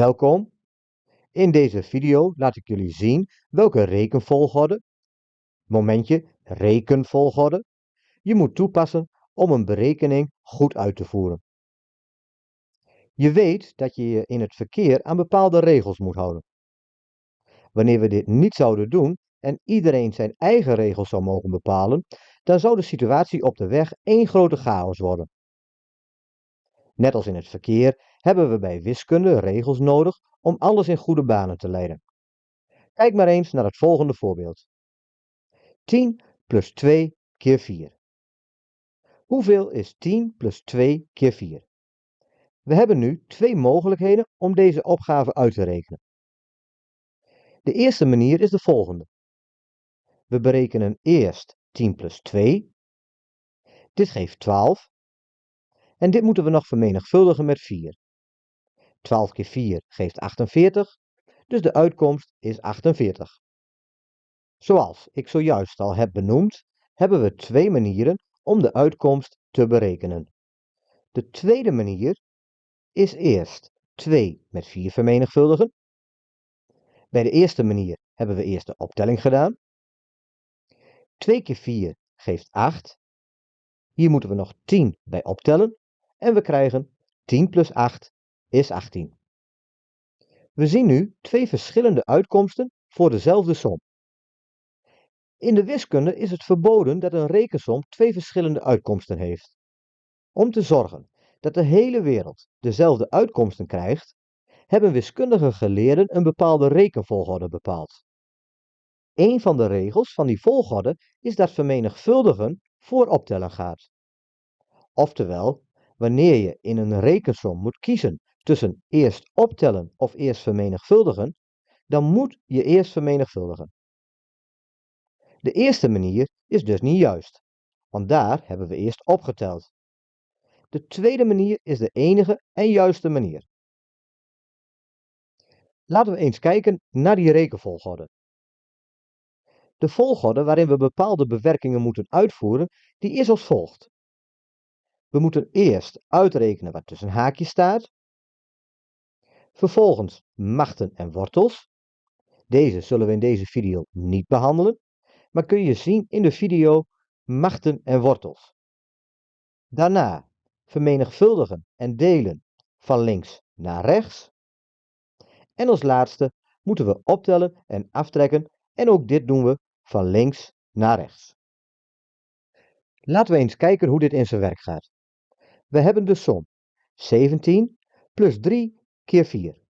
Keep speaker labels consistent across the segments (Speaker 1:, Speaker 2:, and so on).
Speaker 1: Welkom. In deze video laat ik jullie zien welke rekenvolgorde, momentje rekenvolgorde, je moet toepassen om een berekening goed uit te voeren. Je weet dat je je in het verkeer aan bepaalde regels moet houden. Wanneer we dit niet zouden doen en iedereen zijn eigen regels zou mogen bepalen, dan zou de situatie op de weg één grote chaos worden. Net als in het verkeer hebben we bij wiskunde regels nodig om alles in goede banen te leiden. Kijk maar eens naar het volgende voorbeeld. 10 plus 2 keer 4. Hoeveel is 10 plus 2 keer 4? We hebben nu twee mogelijkheden om deze opgave uit te rekenen. De eerste manier is de volgende. We berekenen eerst 10 plus 2. Dit geeft 12. En dit moeten we nog vermenigvuldigen met 4. 12 keer 4 geeft 48, dus de uitkomst is 48. Zoals ik zojuist al heb benoemd, hebben we twee manieren om de uitkomst te berekenen. De tweede manier is eerst 2 met 4 vermenigvuldigen. Bij de eerste manier hebben we eerst de optelling gedaan. 2 keer 4 geeft 8. Hier moeten we nog 10 bij optellen en we krijgen 10 plus 8 is 18. We zien nu twee verschillende uitkomsten voor dezelfde som. In de wiskunde is het verboden dat een rekensom twee verschillende uitkomsten heeft. Om te zorgen dat de hele wereld dezelfde uitkomsten krijgt, hebben wiskundige geleerden een bepaalde rekenvolgorde bepaald. Een van de regels van die volgorde is dat vermenigvuldigen voor optellen gaat. Oftewel, wanneer je in een rekensom moet kiezen tussen eerst optellen of eerst vermenigvuldigen, dan moet je eerst vermenigvuldigen. De eerste manier is dus niet juist, want daar hebben we eerst opgeteld. De tweede manier is de enige en juiste manier. Laten we eens kijken naar die rekenvolgorde. De volgorde waarin we bepaalde bewerkingen moeten uitvoeren, die is als volgt. We moeten eerst uitrekenen wat tussen haakjes staat. Vervolgens machten en wortels. Deze zullen we in deze video niet behandelen, maar kun je zien in de video machten en wortels. Daarna vermenigvuldigen en delen van links naar rechts. En als laatste moeten we optellen en aftrekken en ook dit doen we van links naar rechts. Laten we eens kijken hoe dit in zijn werk gaat. We hebben de som 17 plus 3 keer 4.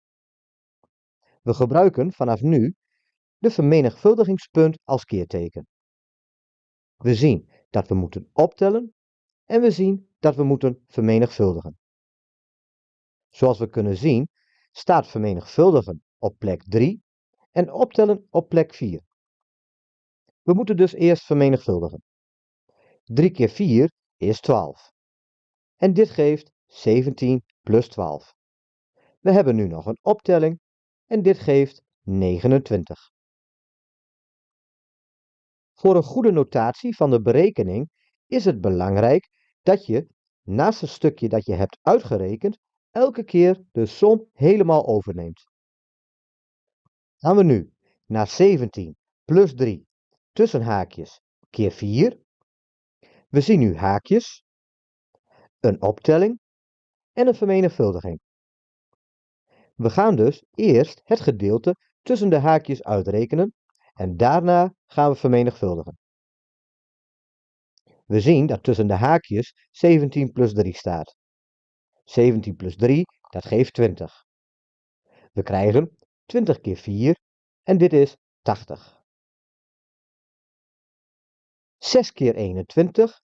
Speaker 1: We gebruiken vanaf nu de vermenigvuldigingspunt als keerteken. We zien dat we moeten optellen en we zien dat we moeten vermenigvuldigen. Zoals we kunnen zien staat vermenigvuldigen op plek 3 en optellen op plek 4. We moeten dus eerst vermenigvuldigen. 3 keer 4 is 12. En dit geeft 17 plus 12. We hebben nu nog een optelling en dit geeft 29. Voor een goede notatie van de berekening is het belangrijk dat je naast het stukje dat je hebt uitgerekend elke keer de som helemaal overneemt. Gaan we nu naar 17 plus 3 tussen haakjes keer 4. We zien nu haakjes, een optelling en een vermenigvuldiging. We gaan dus eerst het gedeelte tussen de haakjes uitrekenen en daarna gaan we vermenigvuldigen. We zien dat tussen de haakjes 17 plus 3 staat. 17 plus 3, dat geeft 20. We krijgen 20 keer 4 en dit is 80. 6 keer 21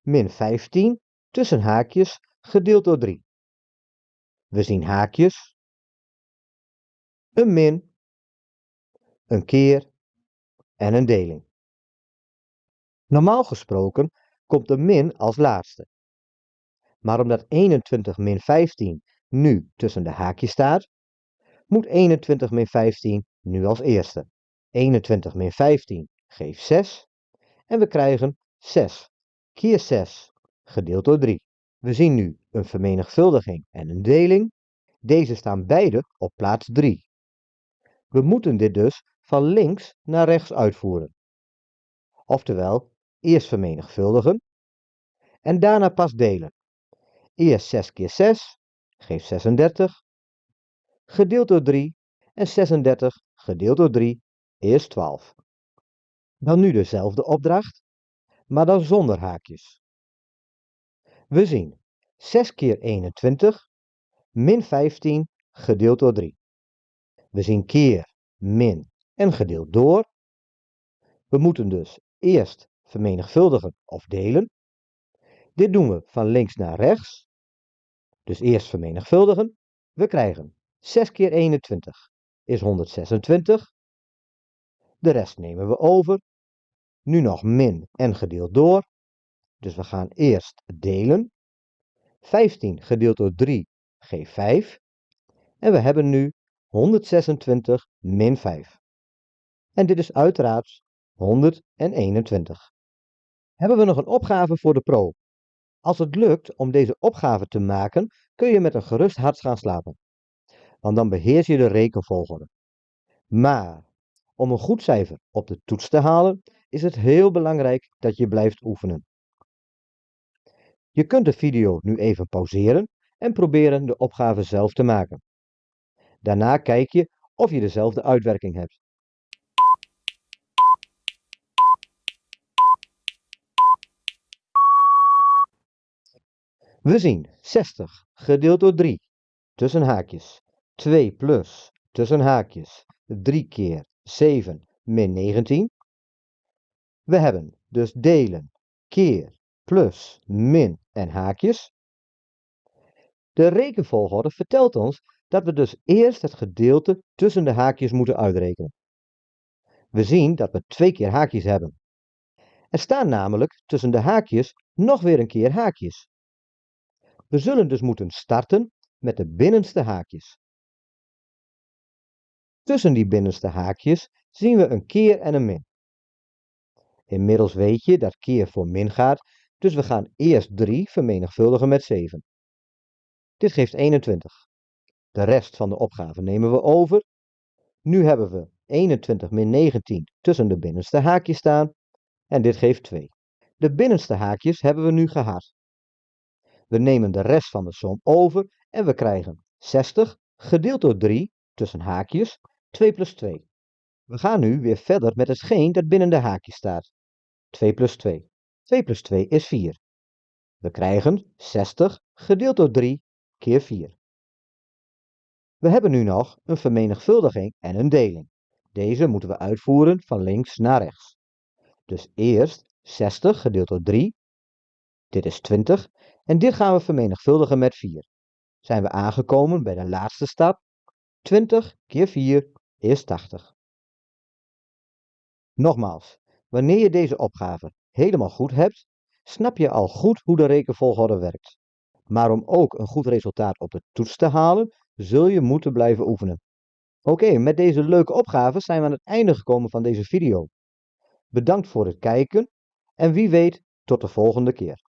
Speaker 1: min 15 tussen haakjes gedeeld door 3. We zien haakjes, een min, een keer en een deling. Normaal gesproken komt de min als laatste. Maar omdat 21 min 15 nu tussen de haakjes staat, moet 21 min 15 nu als eerste. 21 min 15 geeft 6 en we krijgen 6 keer 6 gedeeld door 3. We zien nu een vermenigvuldiging en een deling Deze staan beide op plaats 3. We moeten dit dus van links naar rechts uitvoeren. Oftewel, eerst vermenigvuldigen en daarna pas delen. Eerst 6 keer 6 geeft 36, gedeeld door 3 en 36 gedeeld door 3 is 12. Dan nu dezelfde opdracht, maar dan zonder haakjes. We zien 6 keer 21 min 15 gedeeld door 3. We zien keer, min en gedeeld door. We moeten dus eerst vermenigvuldigen of delen. Dit doen we van links naar rechts. Dus eerst vermenigvuldigen. We krijgen 6 keer 21 is 126. De rest nemen we over. Nu nog min en gedeeld door. Dus we gaan eerst delen. 15 gedeeld door 3 geeft 5. En we hebben nu 126 min 5. En dit is uiteraard 121. Hebben we nog een opgave voor de pro? Als het lukt om deze opgave te maken, kun je met een gerust hart gaan slapen. Want dan beheers je de rekenvolgorde. Maar om een goed cijfer op de toets te halen, is het heel belangrijk dat je blijft oefenen. Je kunt de video nu even pauzeren en proberen de opgave zelf te maken. Daarna kijk je of je dezelfde uitwerking hebt. We zien 60 gedeeld door 3 tussen haakjes 2 plus tussen haakjes 3 keer 7 min 19. We hebben dus delen keer plus min en haakjes. De rekenvolgorde vertelt ons dat we dus eerst het gedeelte tussen de haakjes moeten uitrekenen. We zien dat we twee keer haakjes hebben. Er staan namelijk tussen de haakjes nog weer een keer haakjes. We zullen dus moeten starten met de binnenste haakjes. Tussen die binnenste haakjes zien we een keer en een min. Inmiddels weet je dat keer voor min gaat, dus we gaan eerst 3 vermenigvuldigen met 7. Dit geeft 21. De rest van de opgave nemen we over. Nu hebben we 21 min 19 tussen de binnenste haakjes staan en dit geeft 2. De binnenste haakjes hebben we nu gehad. We nemen de rest van de som over en we krijgen 60 gedeeld door 3 tussen haakjes 2 plus 2. We gaan nu weer verder met hetgeen dat binnen de haakjes staat. 2 plus 2. 2 plus 2 is 4. We krijgen 60 gedeeld door 3 keer 4. We hebben nu nog een vermenigvuldiging en een deling. Deze moeten we uitvoeren van links naar rechts. Dus eerst 60 gedeeld door 3. Dit is 20. En dit gaan we vermenigvuldigen met 4. Zijn we aangekomen bij de laatste stap. 20 keer 4 is 80. Nogmaals, wanneer je deze opgave helemaal goed hebt, snap je al goed hoe de rekenvolgorde werkt. Maar om ook een goed resultaat op de toets te halen, zul je moeten blijven oefenen. Oké, met deze leuke opgave zijn we aan het einde gekomen van deze video. Bedankt voor het kijken en wie weet tot de volgende keer.